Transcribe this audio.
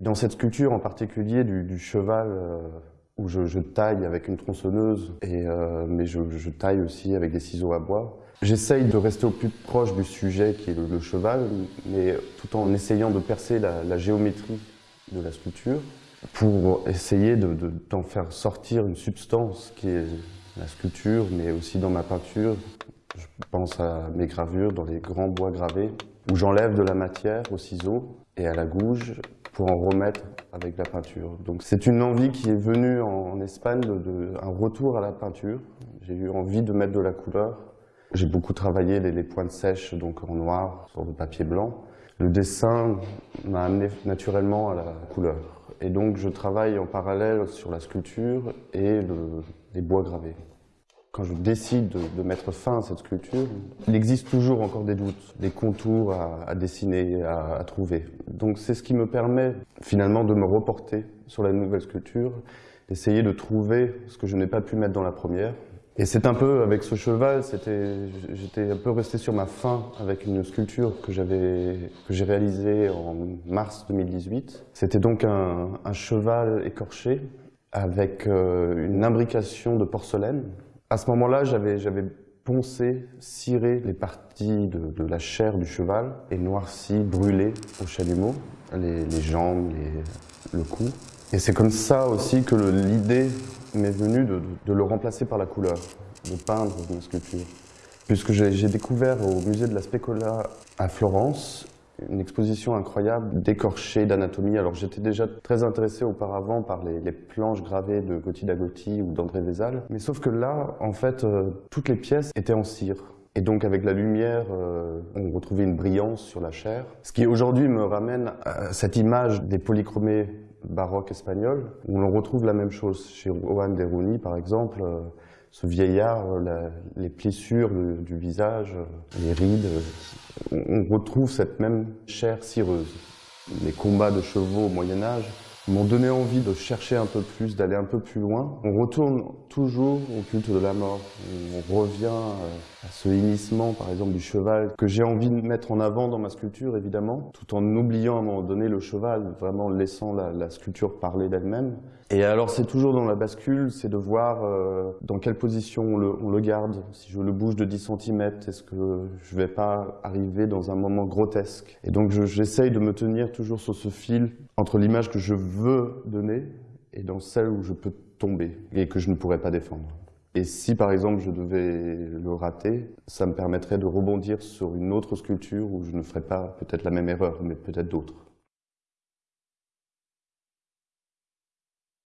Dans cette sculpture en particulier du, cheval, euh, où je, taille avec une tronçonneuse, et, euh, mais je, taille aussi avec des ciseaux à bois, j'essaye de rester au plus proche du sujet qui est le, cheval, mais tout en essayant de percer la, la, géométrie de la sculpture pour essayer d'en de, de, faire sortir une substance qui est la sculpture, mais aussi dans ma peinture. Je pense à mes gravures dans les grands bois gravés, où j'enlève de la matière au ciseau et à la gouge pour en remettre avec la peinture. Donc c'est une envie qui est venue en, Espagne, de, un retour à la peinture. J'ai eu envie de mettre de la couleur. J'ai beaucoup travaillé les, les, pointes sèches donc en noir sur le papier blanc. Le dessin m'a amené naturellement à la couleur. Et donc je travaille en parallèle sur la sculpture et le, les bois gravés quand je décide de, mettre fin à cette sculpture, il existe toujours encore des doutes, des contours à, dessiner, à, trouver. Donc c'est ce qui me permet finalement de me reporter sur la nouvelle sculpture, d'essayer de trouver ce que je n'ai pas pu mettre dans la première. Et c'est un peu, avec ce cheval, j'étais un peu resté sur ma fin avec une sculpture que j'ai réalisée en mars 2018. C'était donc un, un, cheval écorché avec euh, une imbrication de porcelaine à ce moment-là, j'avais poncé, ciré les parties de, de, la chair du cheval et noirci, brûlé au chalumeau, les, les jambes, les, le cou. Et c'est comme ça aussi que l'idée m'est venue de, de, le remplacer par la couleur, de peindre une sculpture. Puisque j'ai découvert au musée de la Specola à Florence une exposition incroyable d'écorchés d'anatomie. Alors j'étais déjà très intéressé auparavant par les, planches gravées de Gauthier d'Agotti ou d'André Vézal. Mais sauf que là, en fait, euh, toutes les pièces étaient en cire. Et donc avec la lumière, euh, on retrouvait une brillance sur la chair. Ce qui aujourd'hui me ramène à cette image des polychromés baroques espagnols, où l'on retrouve la même chose. Chez Juan de Runi, par exemple, euh, ce vieillard, la, les plissures du, du visage, les rides, on retrouve cette même chair cireuse. Les combats de chevaux au Moyen Âge m'ont donné envie de chercher un peu plus, d'aller un peu plus loin. On retourne toujours au culte de la mort. On revient euh, à ce hennissement, par exemple, du cheval, que j'ai envie de mettre en avant dans ma sculpture, évidemment, tout en oubliant à un moment donné le cheval, vraiment laissant la, sculpture parler d'elle-même. Et alors, c'est toujours dans la bascule, c'est de voir euh, dans quelle position on le, on le, garde. Si je le bouge de 10 cm, est-ce que je vais pas arriver dans un moment grotesque? Et donc, j'essaye de me tenir toujours sur ce fil entre l'image que je veux donner et dans celle où je peux tomber et que je ne pourrais pas défendre. Et si par exemple je devais le rater, ça me permettrait de rebondir sur une autre sculpture où je ne ferais pas peut-être la même erreur, mais peut-être d'autres.